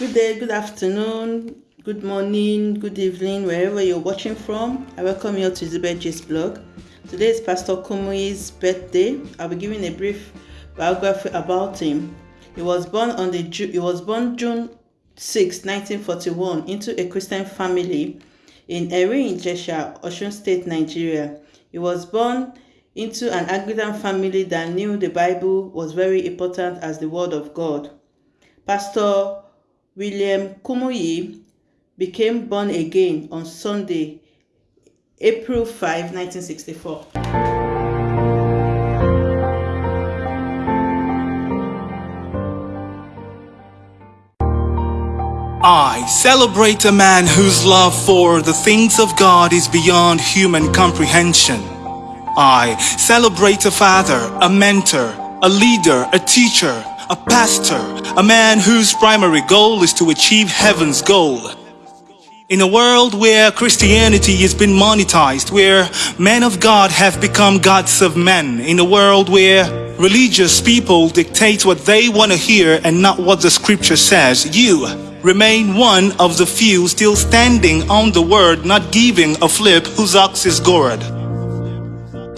Good day, good afternoon, good morning, good evening, wherever you're watching from. I welcome you to J's blog. Today is Pastor Kumuyi's birthday. I'll be giving a brief biography about him. He was born on the he was born June 6, 1941, into a Christian family in Erin, Ijesha, Osun State, Nigeria. He was born into an Anglican family that knew the Bible was very important as the Word of God. Pastor William Kumuyi became born again on Sunday, April 5, 1964. I celebrate a man whose love for the things of God is beyond human comprehension. I celebrate a father, a mentor, a leader, a teacher, a pastor, a man whose primary goal is to achieve heaven's goal. In a world where Christianity has been monetized, where men of God have become gods of men, in a world where religious people dictate what they want to hear and not what the scripture says, you remain one of the few still standing on the word, not giving a flip whose ox is gored.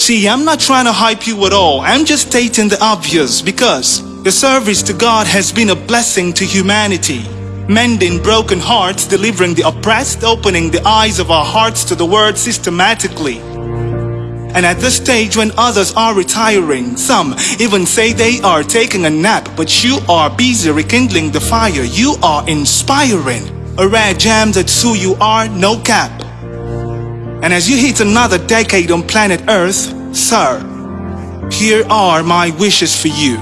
See, I'm not trying to hype you at all. I'm just stating the obvious because the service to God has been a blessing to humanity, mending broken hearts, delivering the oppressed, opening the eyes of our hearts to the Word systematically. And at this stage when others are retiring, some even say they are taking a nap, but you are busy rekindling the fire, you are inspiring. A rare gem that's who you are, no cap. And as you hit another decade on planet Earth, sir, here are my wishes for you.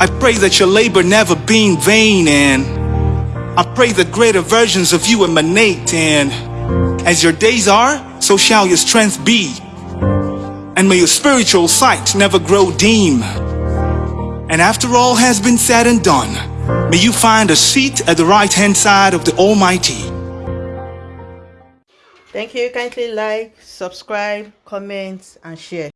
I pray that your labor never be in vain and I pray that greater versions of you emanate and as your days are, so shall your strength be. And may your spiritual sight never grow dim. And after all has been said and done, may you find a seat at the right hand side of the Almighty. Thank you. Kindly like, subscribe, comment, and share.